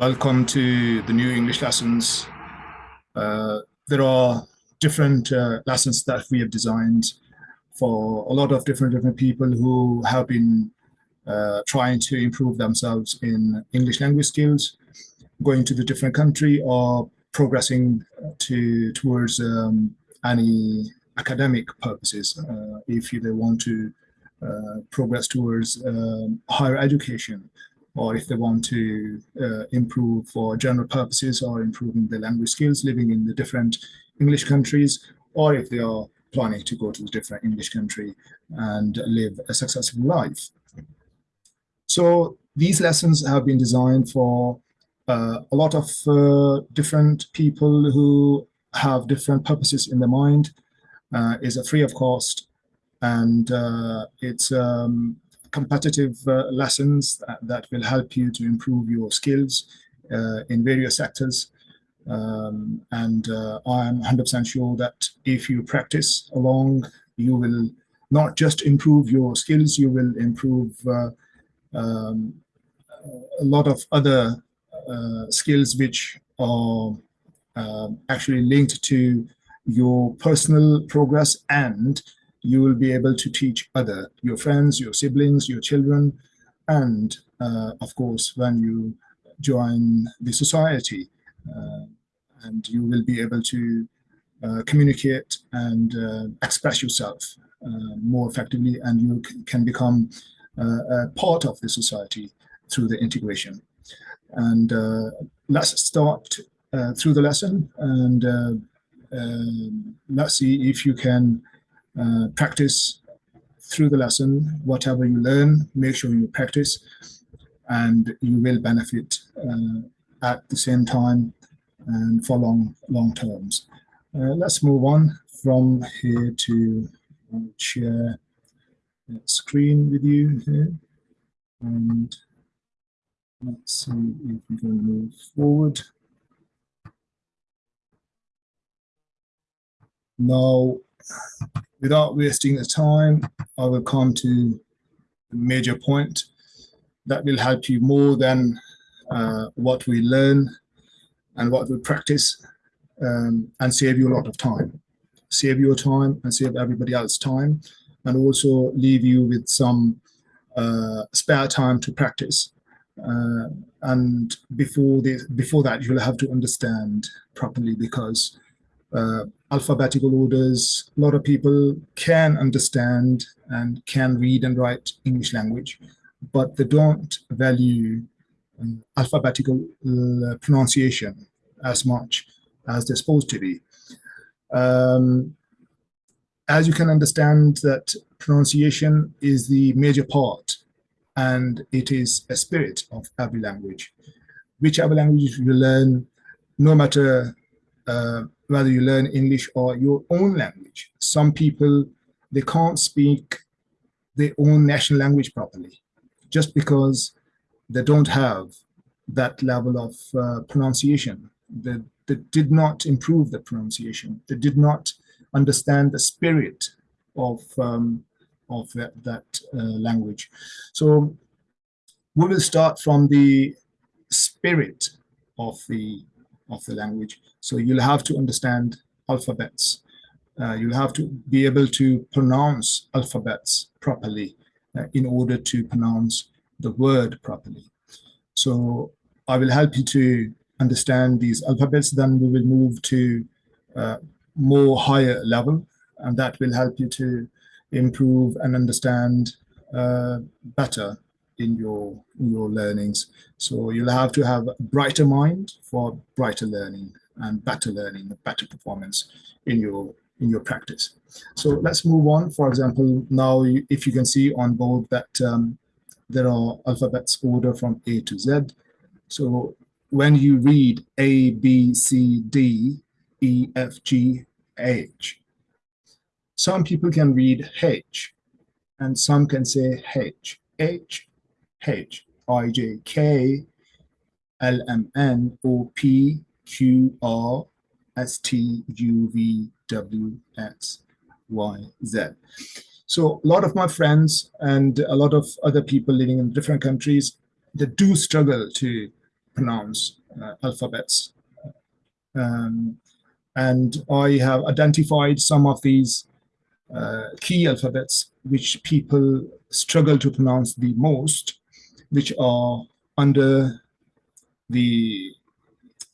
Welcome to the new English lessons. Uh, there are different uh, lessons that we have designed for a lot of different different people who have been uh, trying to improve themselves in English language skills, going to the different country or progressing to towards um, any academic purposes uh, if they want to uh, progress towards um, higher education or if they want to uh, improve for general purposes or improving their language skills living in the different English countries, or if they are planning to go to a different English country and live a successful life. So these lessons have been designed for uh, a lot of uh, different people who have different purposes in their mind. Uh, is a free of cost and uh, it's um, competitive uh, lessons that, that, will help you to improve your skills uh, in various sectors. Um, and uh, I'm 100% sure that if you practice along, you will not just improve your skills, you will improve uh, um, a lot of other uh, skills which are um, actually linked to your personal progress and you will be able to teach other, your friends, your siblings, your children, and uh, of course, when you join the society, uh, and you will be able to uh, communicate and uh, express yourself uh, more effectively, and you can become uh, a part of the society through the integration. And let's start through the lesson, and let's see if you can uh, practice through the lesson, whatever you learn, make sure you practice and you will benefit uh, at the same time and for long, long terms. Uh, let's move on from here to share screen with you here. And let's see if we can move forward. Now, without wasting the time, I will come to the major point that will help you more than uh, what we learn and what we practice um, and save you a lot of time. Save your time and save everybody else's time and also leave you with some uh, spare time to practice. Uh, and before this, before that, you'll have to understand properly because uh, alphabetical orders. A lot of people can understand and can read and write English language, but they don't value um, alphabetical uh, pronunciation as much as they're supposed to be. Um, as you can understand that pronunciation is the major part and it is a spirit of every language. Whichever language you learn, no matter uh, whether you learn English or your own language. Some people, they can't speak their own national language properly just because they don't have that level of uh, pronunciation. They, they did not improve the pronunciation. They did not understand the spirit of, um, of that, that uh, language. So we will start from the spirit of the of the language. So you'll have to understand alphabets. Uh, you'll have to be able to pronounce alphabets properly uh, in order to pronounce the word properly. So I will help you to understand these alphabets, then we will move to uh, more higher level, and that will help you to improve and understand uh, better in your in your learnings. So you'll have to have a brighter mind for brighter learning and better learning, better performance in your in your practice. So let's move on. For example, now if you can see on board that um, there are alphabets order from A to Z. So when you read A, B, C, D, E, F, G, H, some people can read H and some can say H, H, H, I, J, K, L, M, N, O, P, Q, R, S, T, U, V, W, X, Y, Z. So a lot of my friends and a lot of other people living in different countries, that do struggle to pronounce uh, alphabets. Um, and I have identified some of these uh, key alphabets which people struggle to pronounce the most, which are under the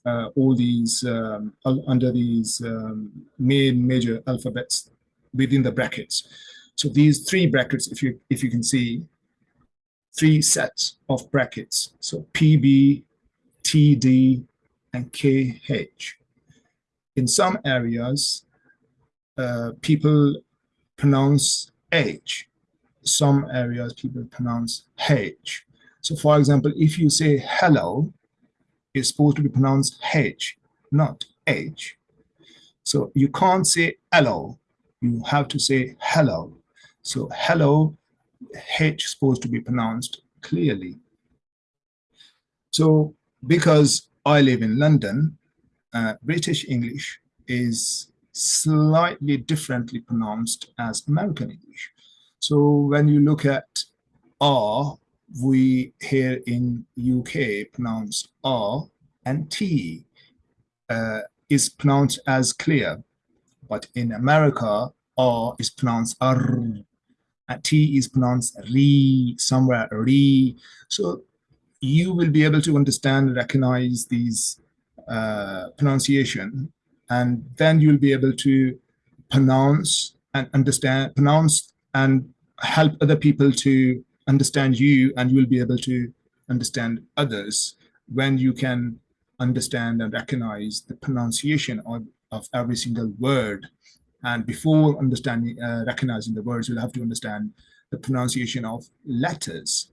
uh, all these um, under these um, main major alphabets within the brackets. So these three brackets, if you if you can see, three sets of brackets. So PB, TD, and KH. In some areas, uh, people pronounce H. Some areas people pronounce H. So for example, if you say hello, it's supposed to be pronounced H, not H. So you can't say hello, you have to say hello. So hello, H is supposed to be pronounced clearly. So because I live in London, uh, British English is slightly differently pronounced as American English. So when you look at R, we here in UK pronounce R and T uh, is pronounced as clear. But in America, R is pronounced R, and T is pronounced Re, somewhere Re. So you will be able to understand, recognize these uh, pronunciation, and then you'll be able to pronounce and understand, pronounce and help other people to understand you, and you will be able to understand others when you can understand and recognize the pronunciation of, of every single word. And before understanding, uh, recognizing the words, you'll have to understand the pronunciation of letters.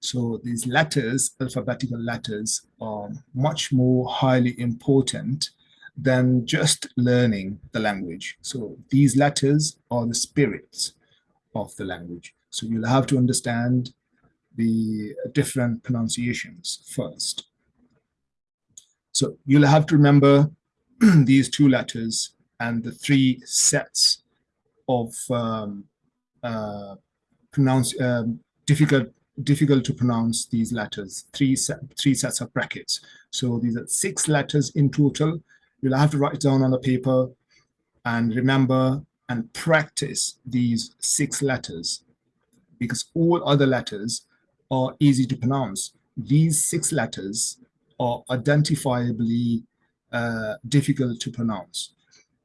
So these letters, alphabetical letters, are much more highly important than just learning the language. So these letters are the spirits of the language. So you'll have to understand the different pronunciations first. So you'll have to remember these two letters and the three sets of um, uh, pronounce um, difficult difficult to pronounce these letters. Three set, three sets of brackets. So these are six letters in total. You'll have to write it down on the paper and remember and practice these six letters because all other letters are easy to pronounce. These six letters are identifiably uh, difficult to pronounce.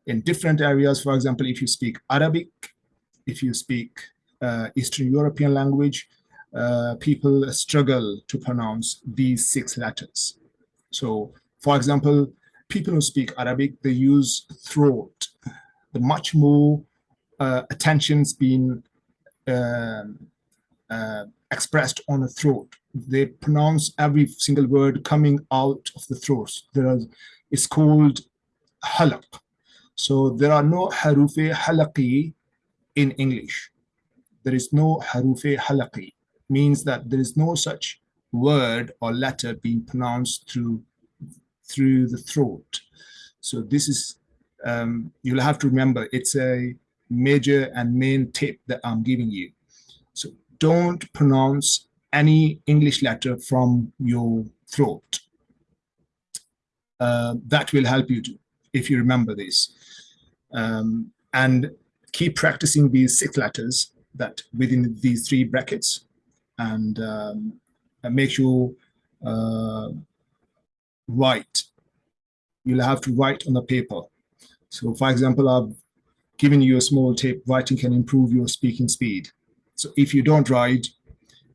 In different areas, for example, if you speak Arabic, if you speak uh, Eastern European language, uh, people struggle to pronounce these six letters. So, for example, people who speak Arabic, they use throat. The much more uh, attention's been expressed on the throat. They pronounce every single word coming out of the throat. There are, it's called halaq. So there are no harufi halaqi in English. There is no harufi halaqi. Means that there is no such word or letter being pronounced through through the throat. So this is, um, you'll have to remember, it's a major and main tip that I'm giving you So don't pronounce any English letter from your throat. Uh, that will help you to, if you remember this. Um, and keep practicing these six letters that within these three brackets and, um, and make sure uh, write. You'll have to write on the paper. So for example, I've given you a small tip, writing can improve your speaking speed. So if you don't write,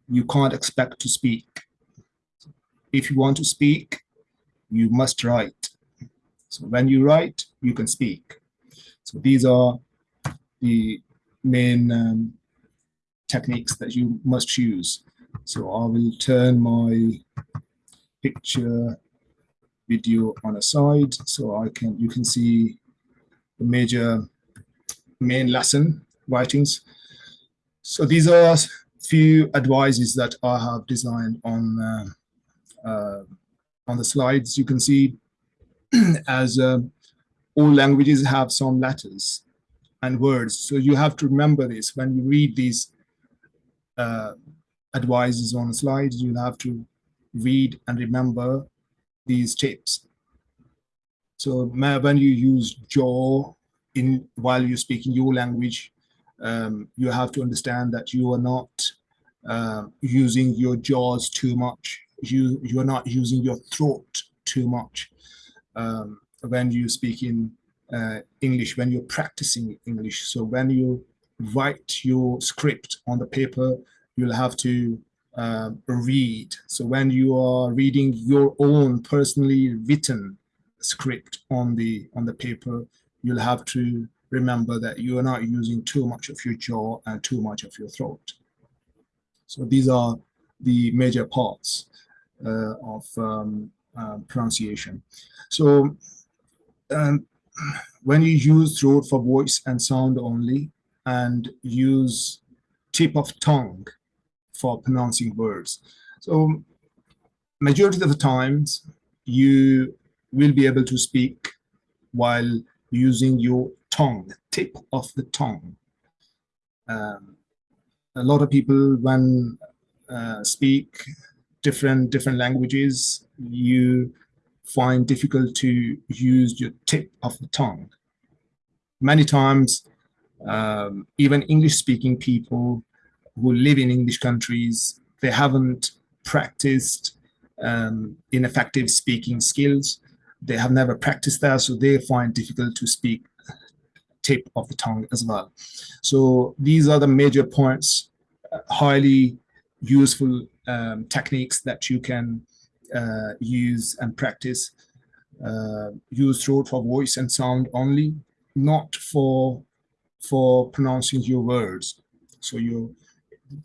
you can't expect to speak. If you want to speak, you must write. So when you write, you can speak. So these are the main um, techniques that you must use. So I will turn my picture video on a side so I can you can see the major main lesson writings. So these are few advices that I have designed on uh, uh, on the slides. You can see as uh, all languages have some letters and words. So you have to remember this when you read these uh, advices on the slides, you'll have to read and remember these tips. So when you use jaw in while you're speaking your language, um, you have to understand that you are not uh, using your jaws too much. You you are not using your throat too much um, when you speak in uh, English, when you're practicing English. So when you write your script on the paper, you'll have to uh, read. So when you are reading your own personally written script on the on the paper, you'll have to remember that you are not using too much of your jaw and too much of your throat. So these are the major parts uh, of um, uh, pronunciation. So um, when you use throat for voice and sound only and use tip of tongue for pronouncing words. So majority of the times you will be able to speak while using your tongue, the tip of the tongue. Um, a lot of people when uh, speak different different languages, you find difficult to use your tip of the tongue. Many times, um, even English-speaking people who live in English countries, they haven't practiced um, ineffective speaking skills. They have never practiced that, so they find difficult to speak tip of the tongue as well. So these are the major points, uh, highly useful um, techniques that you can uh, use and practice. Uh, use throat for voice and sound only, not for for pronouncing your words. So your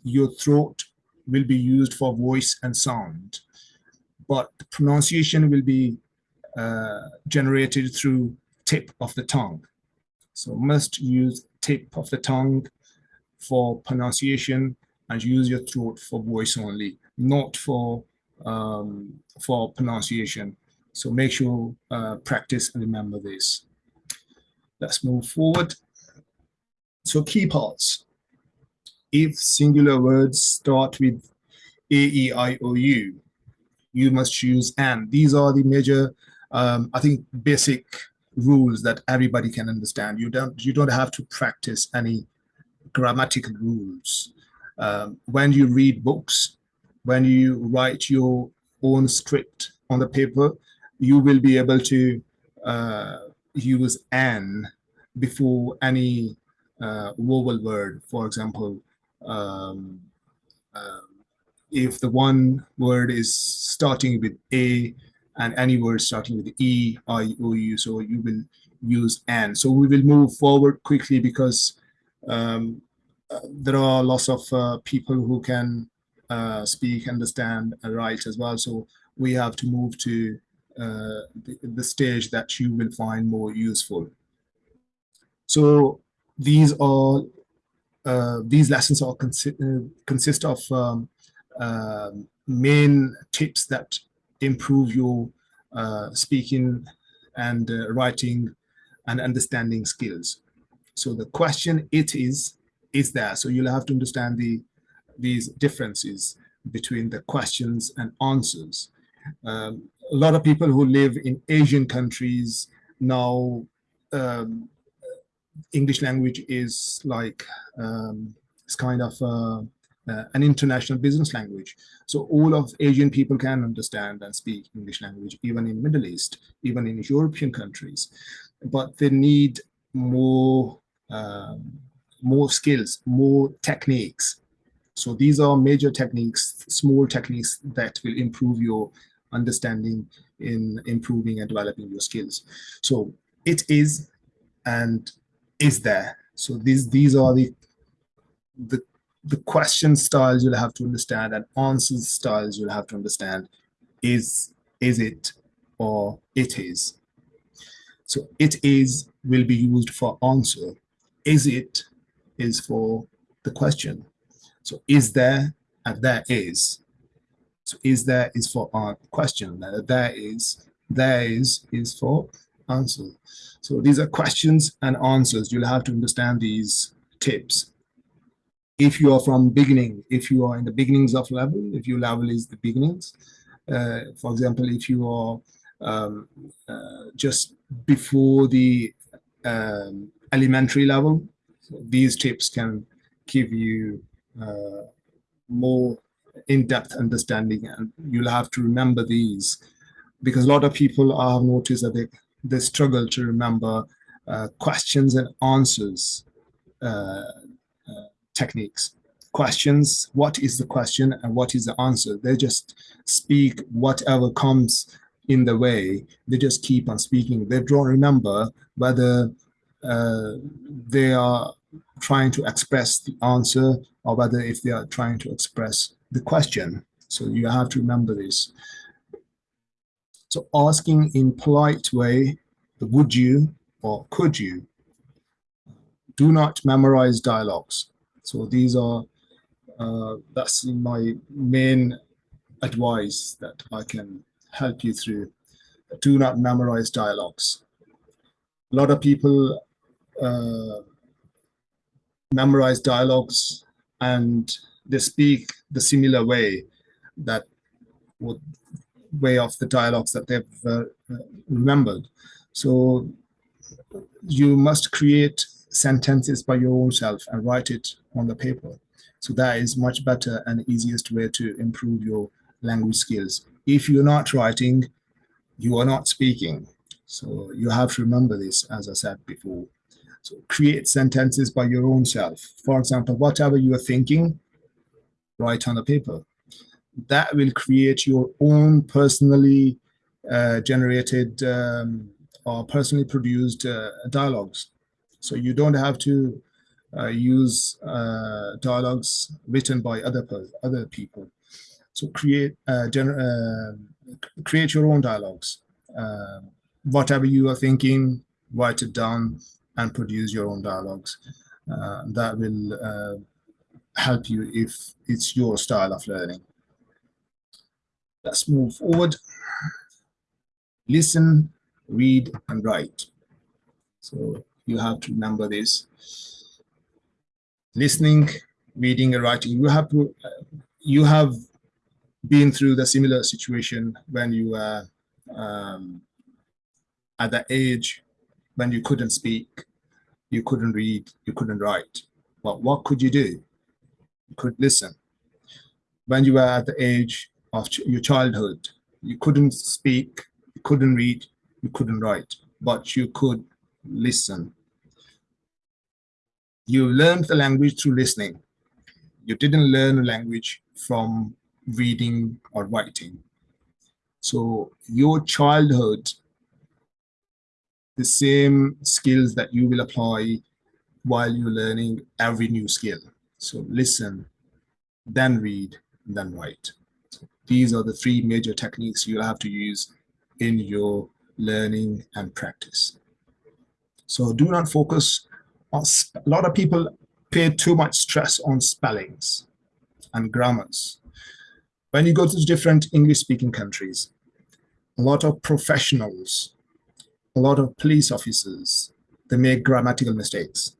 your throat will be used for voice and sound, but pronunciation will be generated through tip of the tongue. So must use tip of the tongue for pronunciation and use your throat for voice only, not for um, for pronunciation. So make sure uh, practice and remember this. Let's move forward. So key parts. If singular words start with A, E, I, O, U, you must use and. These are the major, um, I think, basic rules that everybody can understand. You don't, you don't have to practice any grammatical rules. Um, when you read books, when you write your own script on the paper, you will be able to uh, use an before any uh, vowel word. For example, um, uh, if the one word is starting with A and any word starting with E, I, O, U, so you will use an. So we will move forward quickly because um, there are lots of uh, people who can uh, speak, understand, and write as well. So we have to move to uh, the, the, stage that you will find more useful. So these are uh, these lessons are consi uh, consist of um, uh, main tips that improve your speaking and writing and understanding skills. So the question it is is there. So you'll have to understand the these differences between the questions and answers. Um, a lot of people who live in Asian countries now, um, English language is like, um, it's kind of uh, uh, an international business language. So all of Asian people can understand and speak English language, even in Middle East, even in European countries. But they need more um, more skills, more techniques. So these are major techniques, small techniques that will improve your understanding in improving and developing your skills. So it is and is there. So these these are the the the question styles you'll have to understand and answers styles you'll have to understand. Is is it or it is. So it is will be used for answer. Is it is for the question. So is there and there is. So is there is for our question. There is, there is is for answer. So these are questions and answers. You'll have to understand these tips. If you are from beginning, if you are in the beginnings of level, if your level is the beginnings, uh, for example, if you are um, uh, just before the um, elementary level, so these tips can give you uh, more in-depth understanding and you'll have to remember these because a lot of people I have noticed that they, they struggle to remember uh, questions and answers uh, techniques. Questions, what is the question and what is the answer? They just speak whatever comes in the way. They just keep on speaking. They don't remember whether uh, they are trying to express the answer or whether if they are trying to express the question. So you have to remember this. So asking in polite way, would you or could you? Do not memorize dialogues. So these are, uh, that's my main advice that I can help you through. Do not memorize dialogues. A lot of people uh, memorize dialogues and they speak the similar way that would way of the dialogues that they've uh, remembered. So you must create sentences by your own self and write it on the paper. So that is much better and easiest way to improve your language skills. If you're not writing, you are not speaking. So you have to remember this, as I said before. So create sentences by your own self. For example, whatever you are thinking, write on the paper. That will create your own personally uh, generated um, or personally produced uh, dialogues. So you don't have to uh, use uh, dialogues written by other other people. So create uh, uh, create your own dialogues. whatever you are thinking, write it down and produce your own dialogues. that will help you if it's your style of learning. Let's move forward. Listen, read, and write. So you have to remember this. Listening, reading, and writing. You have to, uh, you have been through the similar situation when you were um, at the age when you couldn't speak, you couldn't read, you couldn't write. But what could you do? you could listen. When you were at the age of your childhood, you couldn't speak, you couldn't read, you couldn't write, but you could listen. You learned the language through listening. You didn't learn the language from reading or writing. So your childhood, the same skills that you will apply while you're learning every new skill. So listen, then read, then write. These are the three major techniques you'll have to use in your learning and practice. So do not focus a lot of people pay too much stress on spellings and grammars. When you go to different English speaking countries, a lot of professionals, a lot of police officers, they make grammatical mistakes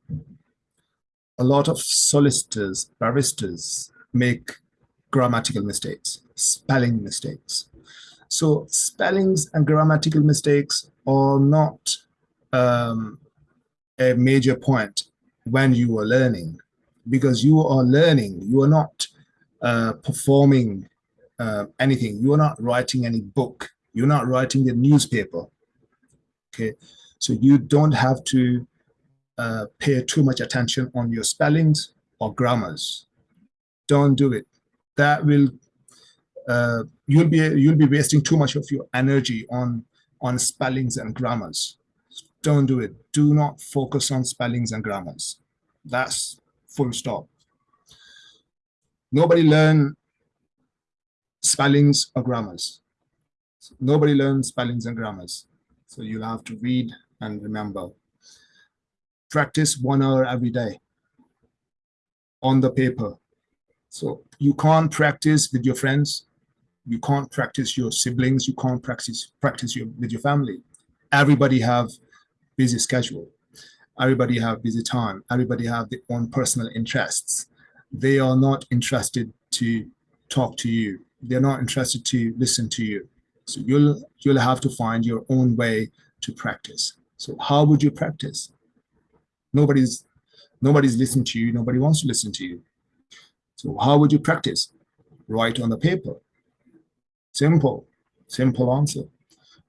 a lot of solicitors, barristers make grammatical mistakes, spelling mistakes. So spellings and grammatical mistakes are not um, a major point when you are learning because you are learning, you are not uh, performing uh, anything. You are not writing any book. You're not writing the newspaper. Okay, so you don't have to uh, pay too much attention on your spellings or grammars. Don't do it. That will uh, you'll be you'll be wasting too much of your energy on on spellings and grammars. Don't do it. Do not focus on spellings and grammars. That's full stop. Nobody learn spellings or grammars. Nobody learns spellings and grammars. So you'll have to read and remember practice one hour every day on the paper. So you can't practice with your friends. You can't practice your siblings. You can't practice practice your, with your family. Everybody have busy schedule. Everybody have busy time. Everybody have their own personal interests. They are not interested to talk to you. they're not interested to listen to you. So you'll you'll have to find your own way to practice. So how would you practice? Nobody's nobody's listening to you. Nobody wants to listen to you. So how would you practice? Write on the paper. Simple, simple answer.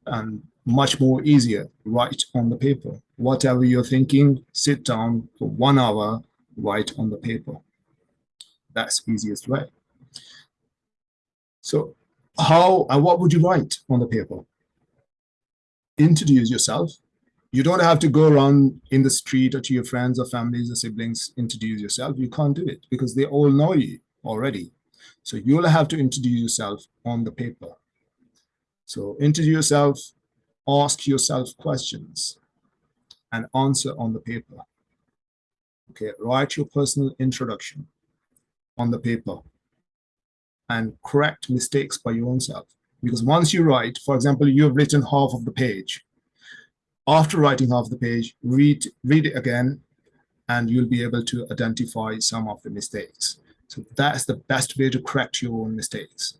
And much more easier, write on the paper. Whatever you're thinking, sit down for one hour, write on the paper. That's easiest way. So how and what would you write on the paper? Introduce yourself. You don't have to go around in the street or to your friends or families or siblings, introduce yourself. You can't do it because they all know you already. So you'll have to introduce yourself on the paper. So introduce yourself, ask yourself questions and answer on the paper. Okay, write your personal introduction on the paper and correct mistakes by your own self. Because once you write, for example, you have written half of the page. After writing half the page, read, read it again, and you'll be able to identify some of the mistakes. So that's the best way to correct your own mistakes.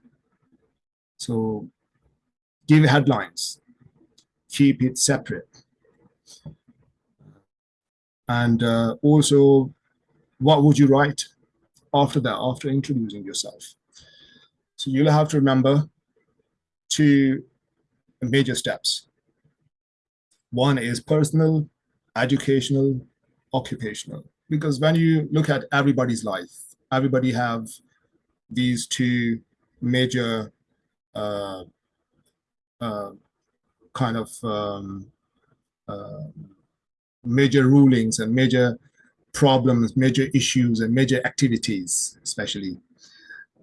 So give headlines, keep it separate. And uh, also, what would you write after that, after introducing yourself? So you'll have to remember two major steps. One is personal, educational, occupational. Because when you look at everybody's life, everybody have these two major uh, uh, kind of um, uh, major rulings and major problems, major issues and major activities, especially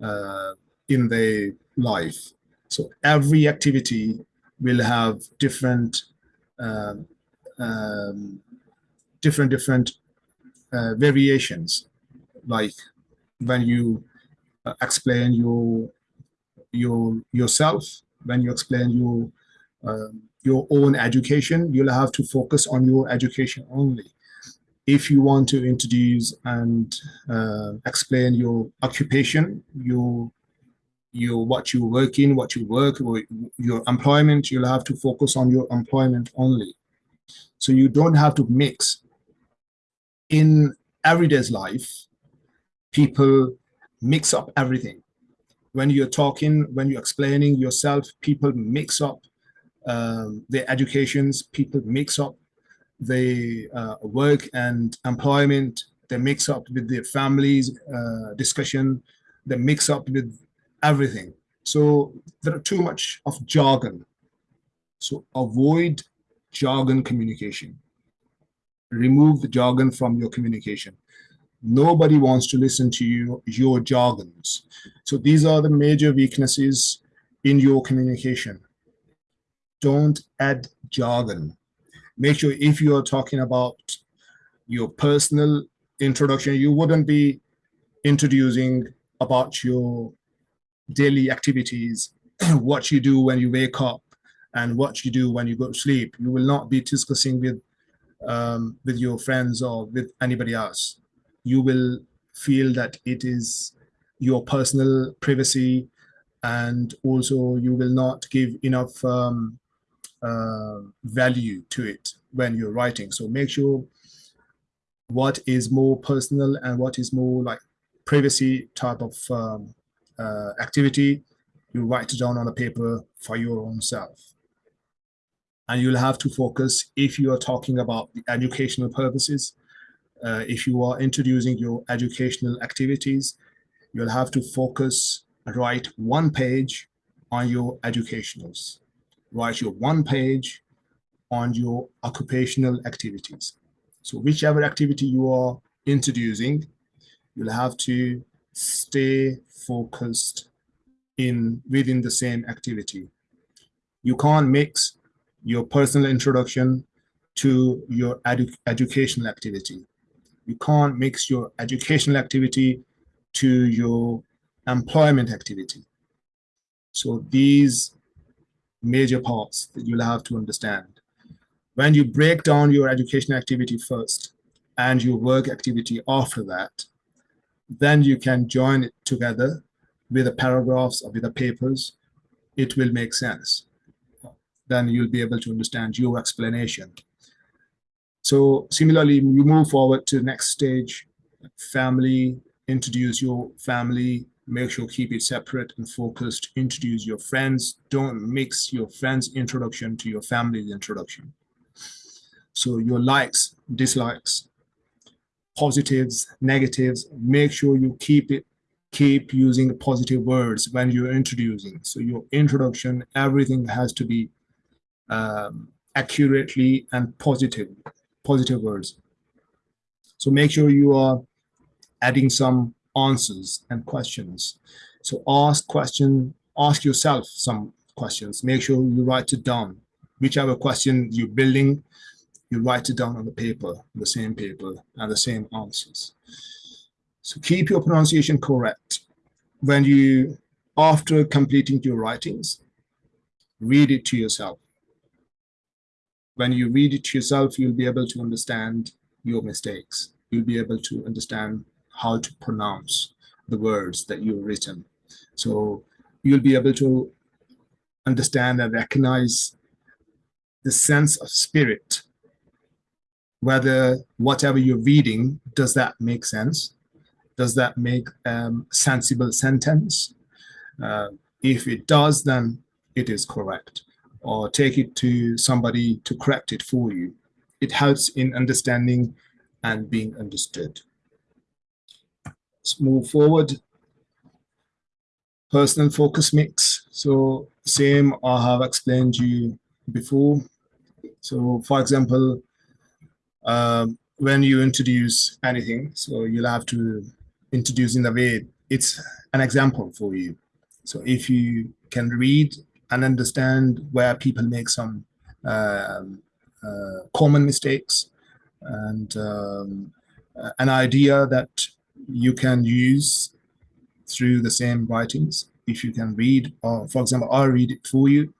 uh, in their life. So every activity will have different, uh, um, different, different uh, variations. Like when you uh, explain your your yourself, when you explain your uh, your own education, you'll have to focus on your education only. If you want to introduce and uh, explain your occupation, your your what you work in, what you work, your employment, you'll have to focus on your employment only. So you don't have to mix. In everyday's life, people mix up everything. When you're talking, when you're explaining yourself, people mix up um, their educations, people mix up the uh, work and employment, they mix up with their families uh, discussion, they mix up with everything. So there are too much of jargon. So avoid jargon communication. Remove the jargon from your communication. Nobody wants to listen to you, your jargons. So these are the major weaknesses in your communication. Don't add jargon. Make sure if you are talking about your personal introduction, you wouldn't be introducing about your daily activities, what you do when you wake up and what you do when you go to sleep. You will not be discussing with um, with your friends or with anybody else. You will feel that it is your personal privacy and also you will not give enough um, uh, value to it when you're writing. So make sure what is more personal and what is more like privacy type of um, uh, activity, you write it down on a paper for your own self. And you'll have to focus if you are talking about the educational purposes, uh, if you are introducing your educational activities, you'll have to focus, write one page on your educationals. Write your one page on your occupational activities. So whichever activity you are introducing, you'll have to stay focused in within the same activity. You can't mix your personal introduction to your edu educational activity. You can't mix your educational activity to your employment activity. So these major parts that you'll have to understand. When you break down your education activity first and your work activity after that, then you can join it together with the paragraphs or with the papers, it will make sense. Then you'll be able to understand your explanation. So similarly, you move forward to the next stage, family, introduce your family, make sure keep it separate and focused, introduce your friends, don't mix your friend's introduction to your family's introduction. So your likes, dislikes, positives, negatives, make sure you keep it keep using positive words when you're introducing. So your introduction, everything has to be um, accurately and positive, positive words. So make sure you are adding some answers and questions. So ask question, ask yourself some questions. Make sure you write it down. Whichever question you're building, you write it down on the paper, the same paper, and the same answers. So keep your pronunciation correct. When you, after completing your writings, read it to yourself. When you read it to yourself, you'll be able to understand your mistakes. You'll be able to understand how to pronounce the words that you've written. So you'll be able to understand and recognize the sense of spirit, whether whatever you're reading, does that make sense? Does that make um, sensible sentence? Uh, if it does, then it is correct. Or take it to somebody to correct it for you. It helps in understanding and being understood. Let's move forward. Personal focus mix. So same I have explained you before. So for example, um, when you introduce anything, so you'll have to introduce in the way it's an example for you. So if you can read and understand where people make some um, uh, common mistakes and um, an idea that you can use through the same writings. If you can read, or for example, I'll read it for you,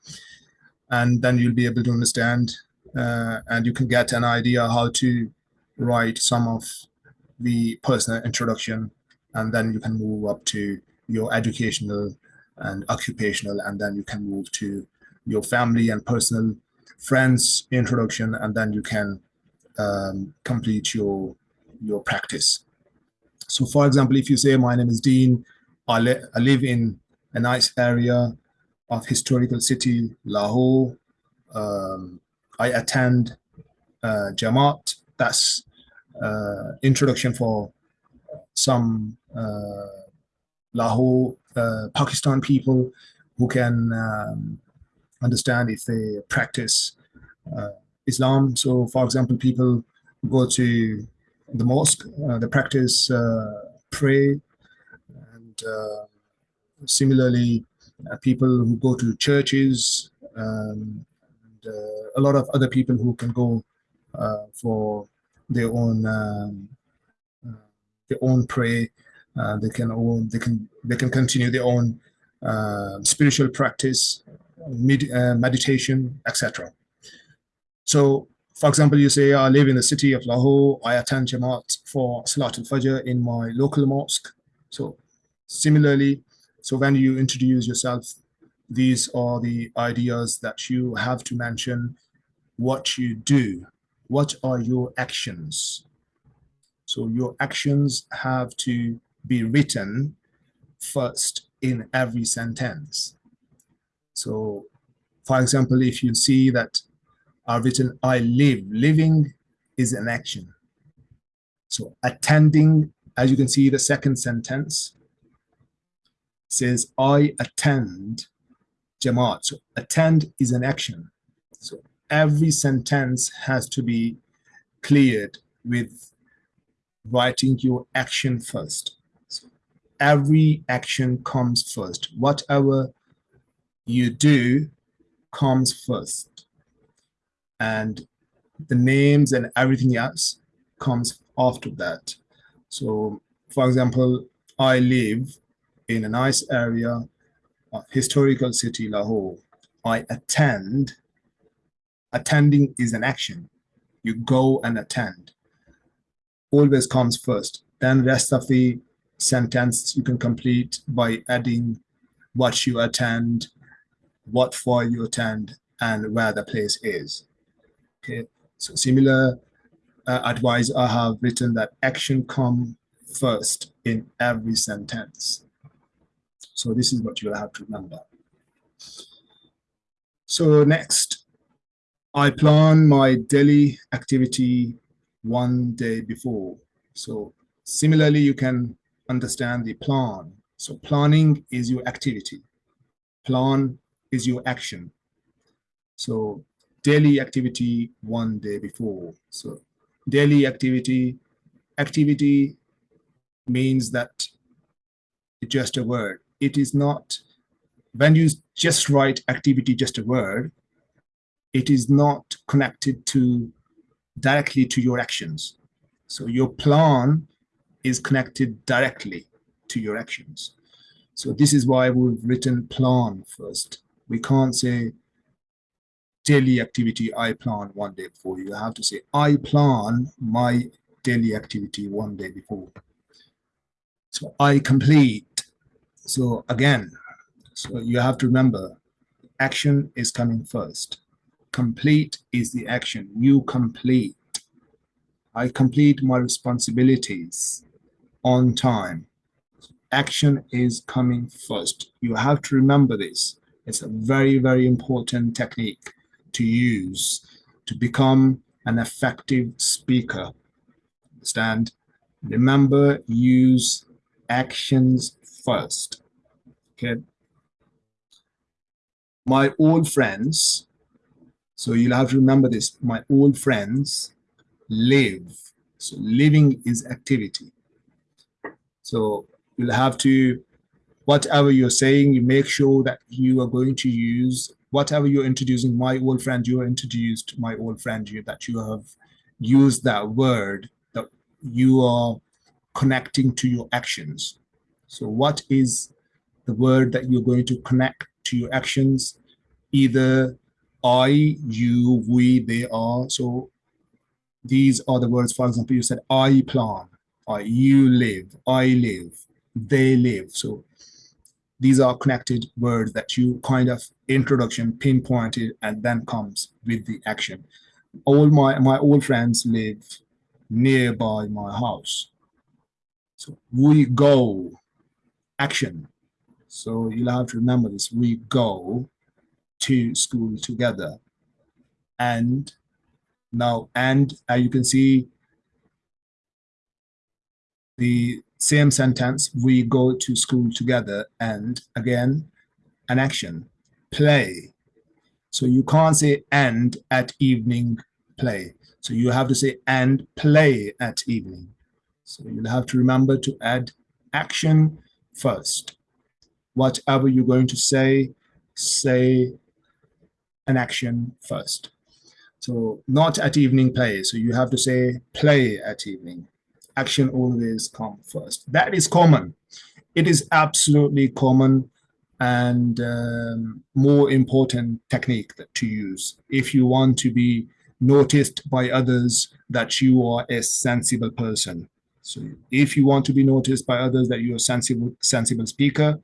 and then you'll be able to understand uh, and you can get an idea how to write some of the personal introduction, and then you can move up to your educational and occupational, and then you can move to your family and personal friends introduction, and then you can um, complete your your practice. So for example, if you say, my name is Dean, I, li I live in a nice area of historical city, Lahore. Um, I attend uh, Jamaat. That's uh, introduction for some uh, Lahore, uh, Pakistan people who can um, understand if they practice uh, Islam. So for example, people go to the mosque. Uh, they practice uh, pray, and uh, similarly, people who go to churches, um, and a lot of other people who can go for their own um, their own pray. Uh, they can own, they can they can continue their own uh, spiritual practice, med uh, meditation, etc. So for example, you say, I live in the city of Lahore, I attend Jamaat for Salat al-Fajr in my local mosque. So similarly, so when you introduce yourself, these are the ideas that you have to mention what you do. What are your actions? So your actions have to be written first in every sentence. So for example, if you see that are written I live. Living is an action. So attending, as you can see, the second sentence says I attend Jamaat. So attend is an action. So every sentence has to be cleared with writing your action first. So every action comes first. Whatever you do comes first and the names and everything else comes after that. So for example, I live in a nice area, a historical city, Lahore. I attend, attending is an action. You go and attend. Always comes first. Then rest of the sentence you can complete by adding what you attend, what for you attend, and where the place is. Okay, so similar uh, advice I have written that action come first in every sentence. So this is what you'll have to remember. So next, I plan my daily activity one day before. So similarly, you can understand the plan. So planning is your activity. Plan is your action. So daily activity one day before. So daily activity, activity means that it's just a word. It is not, when you just write activity, just a word, it is not connected to directly to your actions. So your plan is connected directly to your actions. So this is why we've written plan first. We can't say daily activity I plan one day before. You have to say I plan my daily activity one day before. So I complete. So again, so you have to remember action is coming first. Complete is the action. You complete. I complete my responsibilities on time. Action is coming first. You have to remember this. It's a very, very important technique to use to become an effective speaker. Understand? Remember, use actions first. Okay. My old friends, so you'll have to remember this, my old friends live. So living is activity. So you'll have to, whatever you're saying, you make sure that you are going to use whatever you're introducing, my old friend, you introduced my old friend, you, that you have used that word, that you are connecting to your actions. So what is the word that you're going to connect to your actions? Either I, you, we, they are. So these are the words, for example, you said I plan, I, you live, I live, they live. So these are connected words that you kind of introduction pinpointed and then comes with the action. All my, my old friends live nearby my house. So we go, action. So you'll have to remember this, we go to school together. And now, and uh, you can see the same sentence, we go to school together, and again, an action, play. So you can't say and at evening play. So you have to say and play at evening. So you'll have to remember to add action first. Whatever you're going to say, say an action first. So not at evening play. So you have to say play at evening action always come first. That is common. It is absolutely common and um, more important technique to use if you want to be noticed by others that you are a sensible person. So if you want to be noticed by others that you're a sensible, sensible speaker,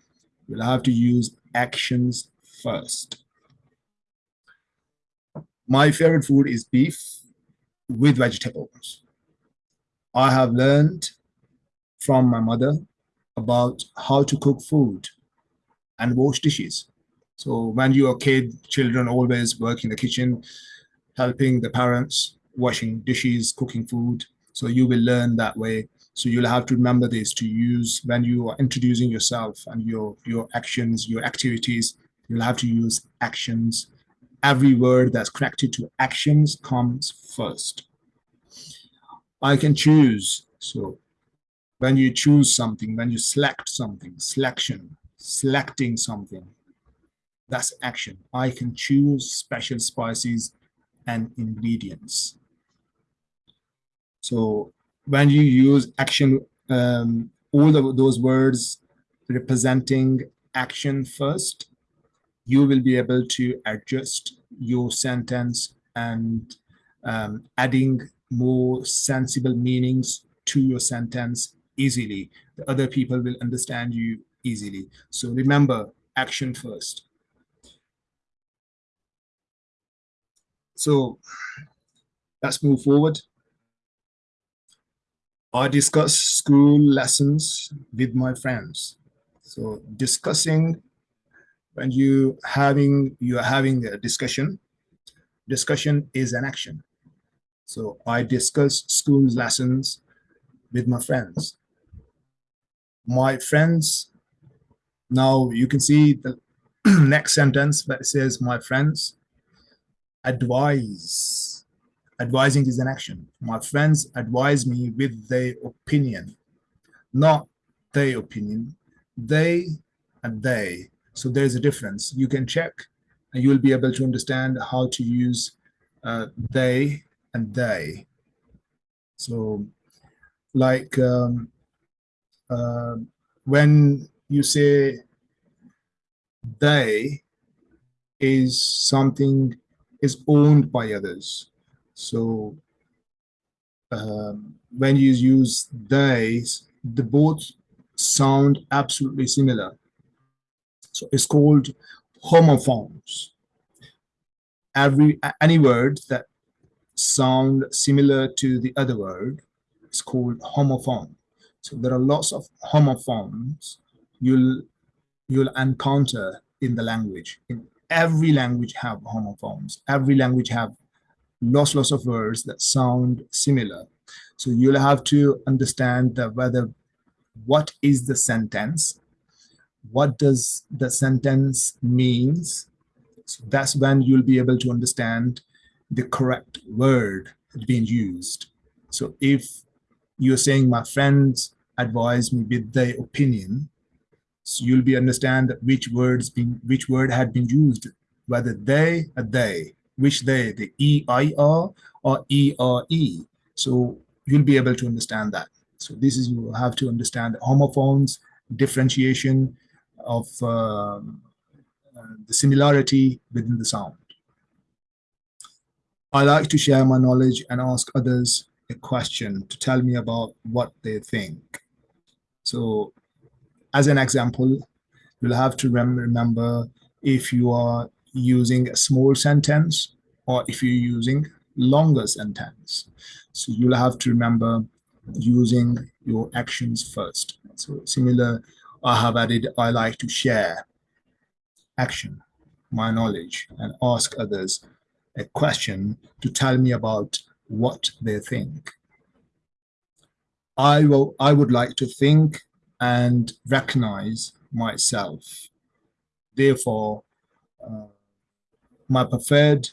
you'll have to use actions first. My favorite food is beef with vegetables. I have learned from my mother about how to cook food and wash dishes. So when you're a kid, children always work in the kitchen, helping the parents, washing dishes, cooking food. So you will learn that way. So you'll have to remember this to use when you are introducing yourself and your, your actions, your activities, you'll have to use actions. Every word that's connected to actions comes first. I can choose. So when you choose something, when you select something, selection, selecting something, that's action. I can choose special spices and ingredients. So when you use action, um, all of those words representing action first, you will be able to adjust your sentence and um, adding more sensible meanings to your sentence easily. The other people will understand you easily. So remember, action first. So let's move forward. I discuss school lessons with my friends. So discussing when you having you are having a discussion, discussion is an action. So I discuss school lessons with my friends. My friends, now you can see the next sentence that says my friends advise. Advising is an action. My friends advise me with their opinion, not their opinion, they and they. So there's a difference. You can check and you'll be able to understand how to use uh, they and they. So like um, uh, when you say they is something is owned by others. So um, when you use they, the both sound absolutely similar. So it's called homophones. Every any word that sound similar to the other word It's called homophone. So there are lots of homophones you'll you'll encounter in the language. In every language have homophones. Every language have lots lots of words that sound similar. So you'll have to understand that whether what is the sentence, what does the sentence means. So that's when you'll be able to understand the correct word being used. So if you're saying my friends advise me with their opinion, so you'll be understand which words been which word had been used, whether they or they, which they, the E-I-R or E-R-E. So you'll be able to understand that. So this is, you have to understand homophones, differentiation of um, uh, the similarity within the sound. I like to share my knowledge and ask others a question to tell me about what they think. So as an example, you'll have to rem remember if you are using a small sentence or if you're using longer sentence. So you'll have to remember using your actions first. So similar, I have added, I like to share action, my knowledge, and ask others a question to tell me about what they think. I will. I would like to think and recognize myself. Therefore, uh, my preferred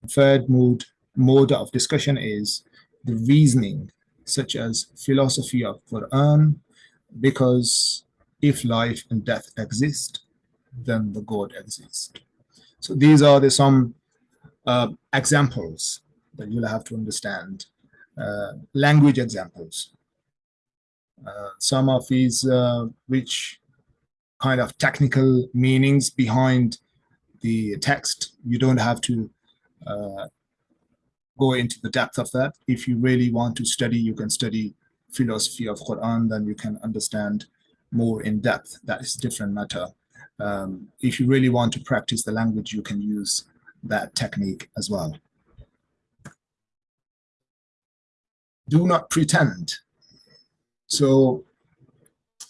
preferred mode mode of discussion is the reasoning, such as philosophy of Quran, because if life and death exist, then the God exists. So these are the some uh, examples that you'll have to understand, uh, language examples. Uh, some of these uh, which kind of technical meanings behind the text, you don't have to uh, go into the depth of that. If you really want to study, you can study philosophy of Quran, then you can understand more in depth. That is different matter. Um, if you really want to practice the language, you can use that technique as well. Do not pretend. So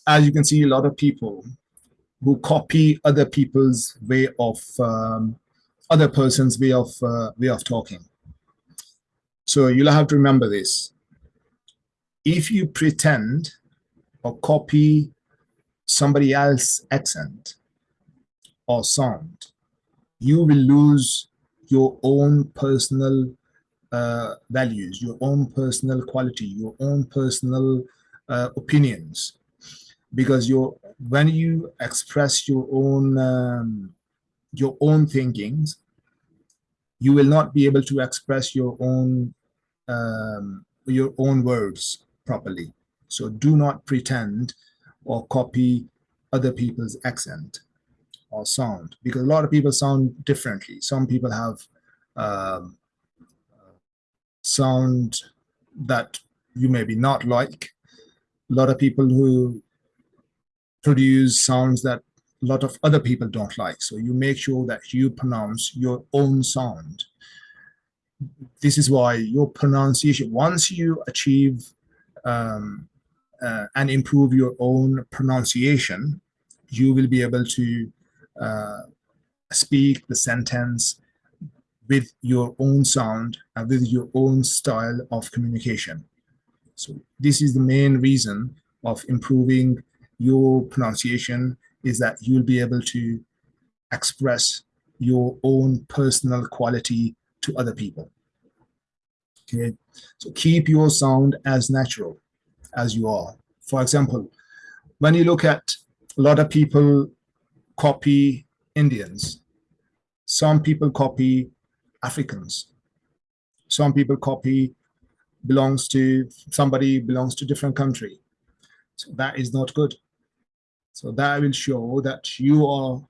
as you can see, a lot of people who copy other people's way of, um, other person's way of, uh, way of talking. So you'll have to remember this. If you pretend or copy somebody else's accent or sound, you will lose your own personal uh, values, your own personal quality, your own personal uh, opinions. Because when you express your own um, your own thinkings, you will not be able to express your own um, your own words properly. So do not pretend or copy other people's accent or sound because a lot of people sound differently. Some people have um, sound that you maybe not like. a lot of people who produce sounds that a lot of other people don't like. So you make sure that you pronounce your own sound. This is why your pronunciation, once you achieve um, uh, and improve your own pronunciation, you will be able to uh, speak the sentence with your own sound and with your own style of communication. So this is the main reason of improving your pronunciation is that you'll be able to express your own personal quality to other people. Okay, so keep your sound as natural as you are. For example, when you look at a lot of people copy Indians, some people copy Africans, some people copy belongs to somebody belongs to different country. So that is not good. So that will show that you are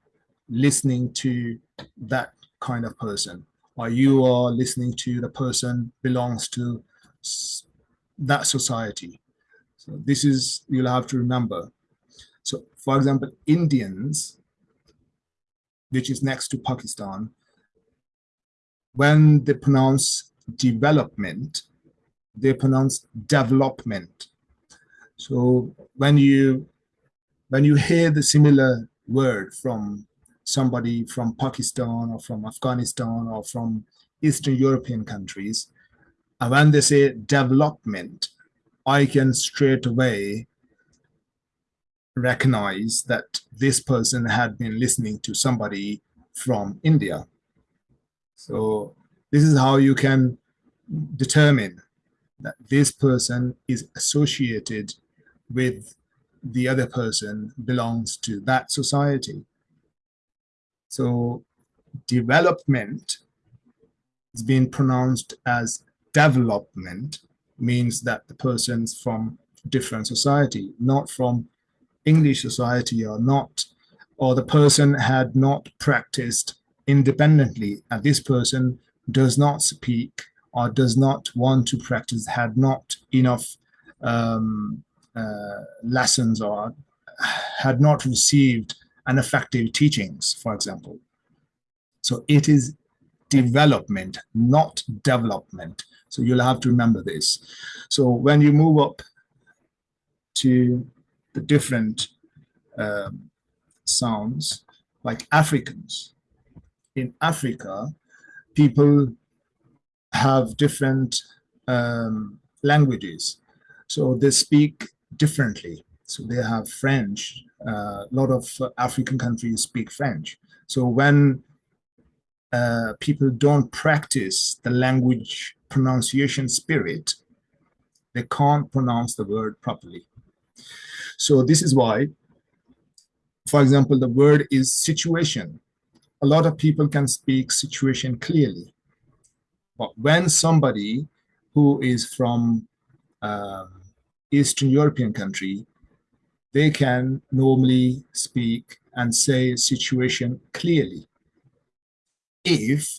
listening to that kind of person or you are listening to the person belongs to that society. So this is, you'll have to remember. So for example, Indians, which is next to Pakistan, when they pronounce development, they pronounce development. So when you when you hear the similar word from somebody from Pakistan or from Afghanistan or from Eastern European countries, and when they say development, I can straight away recognize that this person had been listening to somebody from India. So this is how you can determine that this person is associated with the other person belongs to that society. So development is being pronounced as development means that the person's from different society, not from English society or not, or the person had not practiced independently and this person does not speak or does not want to practice, had not enough um, uh, lessons or had not received an effective teachings, for example. So it is development, not development. So you'll have to remember this. So when you move up to the different um, sounds, like Africans, in Africa, people have different um, languages. So they speak differently. So they have French. Uh, a lot of African countries speak French. So when uh, people don't practice the language pronunciation spirit, they can't pronounce the word properly. So this is why, for example, the word is situation. A lot of people can speak situation clearly. But when somebody who is from um, Eastern European country, they can normally speak and say situation clearly. If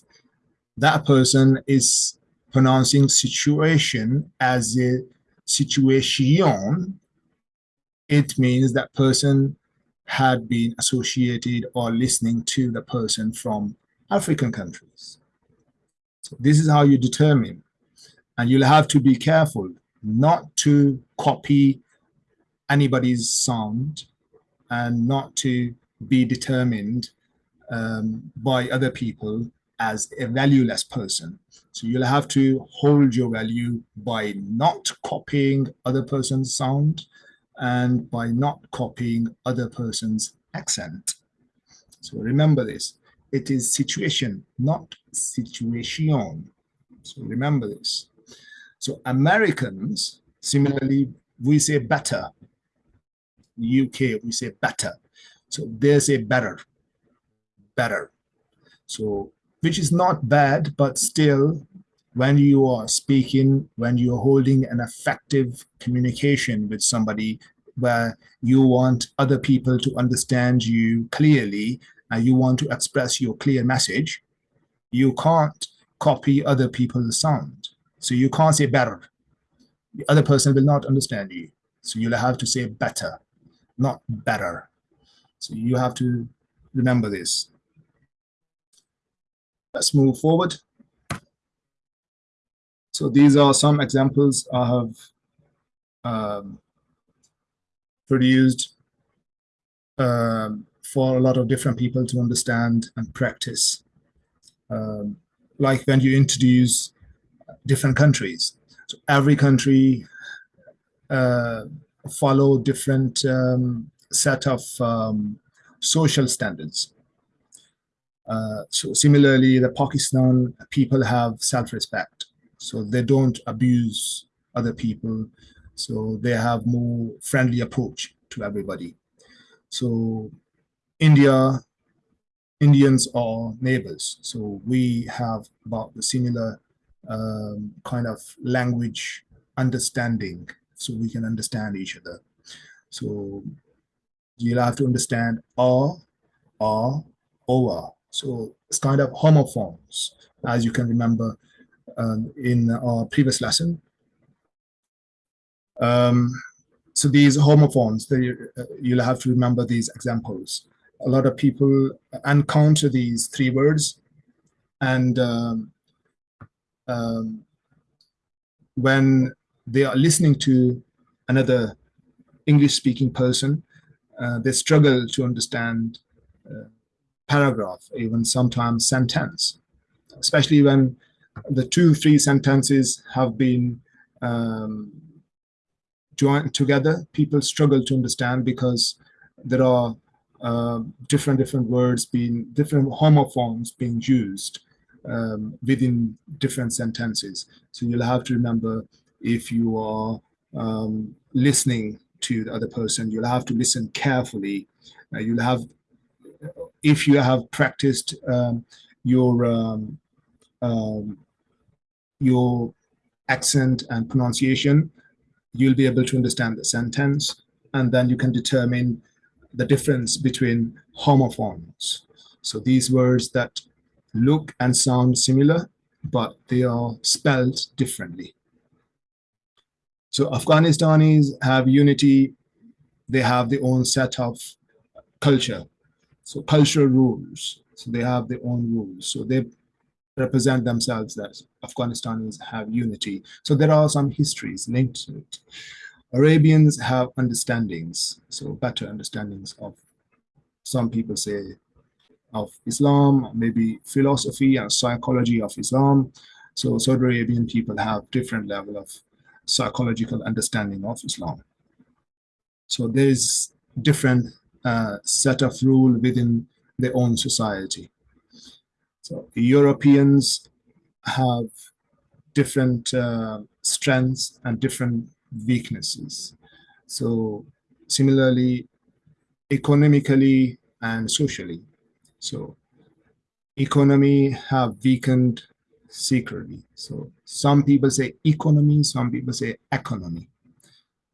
that person is pronouncing situation as a situation, it means that person had been associated or listening to the person from African countries. So this is how you determine. And you'll have to be careful not to copy anybody's sound and not to be determined um, by other people as a valueless person. So you'll have to hold your value by not copying other person's sound and by not copying other person's accent. So remember this, it is situation, not situation. So remember this. So Americans, similarly, we say better. UK, we say better. So they say better, better. So, which is not bad, but still, when you are speaking, when you're holding an effective communication with somebody where you want other people to understand you clearly and you want to express your clear message, you can't copy other people's sound. So you can't say better. The other person will not understand you. So you'll have to say better, not better. So you have to remember this. Let's move forward. So these are some examples I have um, produced um, for a lot of different people to understand and practice. Um, like when you introduce different countries. So every country uh, follow different um, set of um, social standards. Uh, so similarly, the Pakistan people have self-respect. So they don't abuse other people. So they have more friendly approach to everybody. So India, Indians are neighbors. So we have about the similar um, kind of language understanding so we can understand each other. So you'll have to understand R, R, OR. So it's kind of homophones, as you can remember in our previous lesson. Um, so these homophones, they, uh, you'll have to remember these examples. A lot of people encounter these three words and um, um, when they are listening to another English speaking person, uh, they struggle to understand uh, paragraph, even sometimes sentence, especially when the two, three sentences have been um, joined together, people struggle to understand because there are uh, different different words being different homophones being used um, within different sentences. So you'll have to remember if you are um, listening to the other person, you'll have to listen carefully. Uh, you'll have, if you have practiced um, your um, your accent and pronunciation, you'll be able to understand the sentence, and then you can determine the difference between homophones. So these words that look and sound similar, but they are spelled differently. So Afghanistanis have unity, they have their own set of culture. So cultural rules, so they have their own rules. So they represent themselves as Afghanistanis have unity. So there are some histories linked to it. Arabians have understandings, so better understandings of, some people say of Islam, maybe philosophy and psychology of Islam. So Saudi Arabian people have different level of psychological understanding of Islam. So there is different uh, set of rule within their own society. So Europeans have different uh, strengths and different weaknesses. So similarly, economically and socially. So economy have weakened secretly. So some people say economy, some people say economy.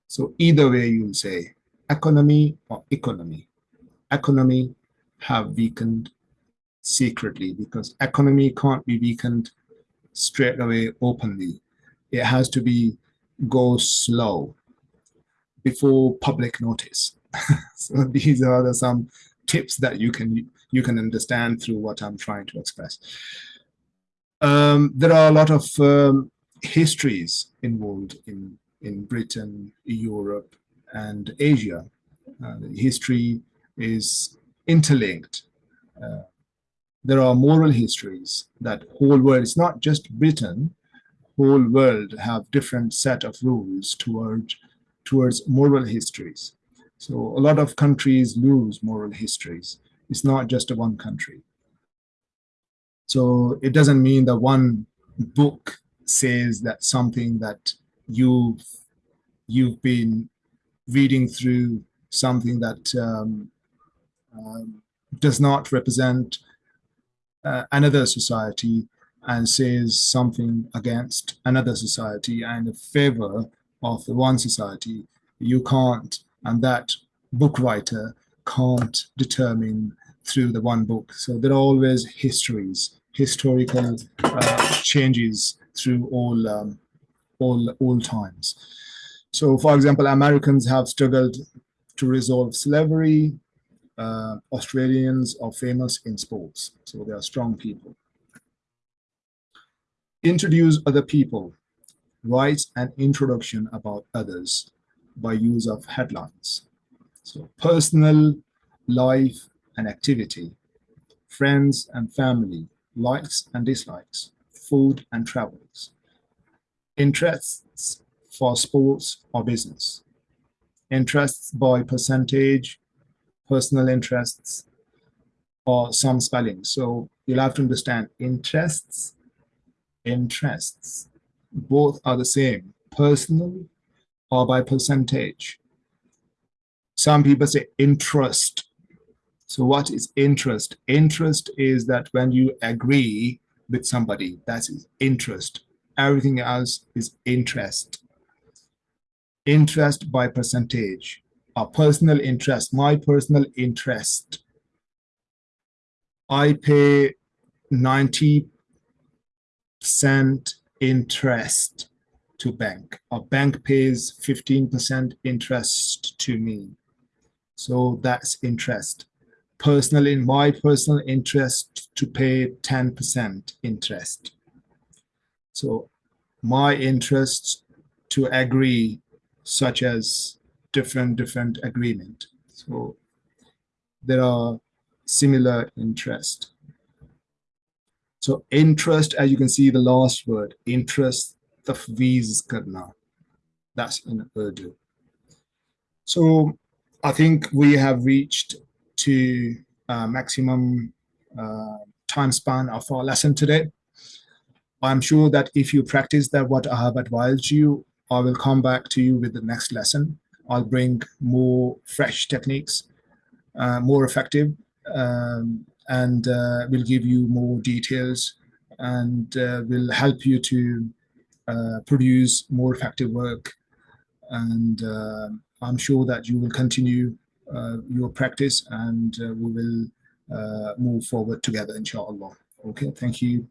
So either way you'll say economy or economy. Economy have weakened secretly because economy can't be weakened straight away openly. It has to be go slow before public notice. so these are some tips that you can you can understand through what I'm trying to express. Um, there are a lot of um, histories involved in in Britain, Europe, and Asia. Uh, history is interlinked. Uh, there are moral histories that whole world, it's not just Britain, whole world have different set of rules toward, towards moral histories. So a lot of countries lose moral histories. It's not just a one country. So it doesn't mean that one book says that something that you've, you've been reading through something that um, um, does not represent uh, another society and says something against another society and in favor of the one society, you can't, and that book writer can't determine through the one book. So there are always histories, historical uh, changes through all um, all all times. So for example, Americans have struggled to resolve slavery. Uh, Australians are famous in sports, so they are strong people. Introduce other people. Write an introduction about others by use of headlines. So personal, life and activity, friends and family, likes and dislikes, food and travels, interests for sports or business, interests by percentage, personal interests, or some spelling. So you'll have to understand interests, interests, both are the same, personal or by percentage. Some people say interest. So what is interest? Interest is that when you agree with somebody, that is interest. Everything else is interest. Interest by percentage, a personal interest, my personal interest. I pay 90 percent interest to bank. A bank pays 15% interest to me. So that's interest. Personal in my personal interest to pay 10% interest. So my interest to agree such as different different agreement. So there are similar interest. So interest, as you can see, the last word, interest, tafweez karna. That's in Urdu. So I think we have reached to uh, maximum uh, time span of our lesson today. I'm sure that if you practice that what I have advised you, I will come back to you with the next lesson. I'll bring more fresh techniques, uh, more effective, um, and uh, will give you more details and uh, will help you to uh, produce more effective work. And uh, I'm sure that you will continue uh, your practice and we will move forward together, inshallah. Okay, thank you.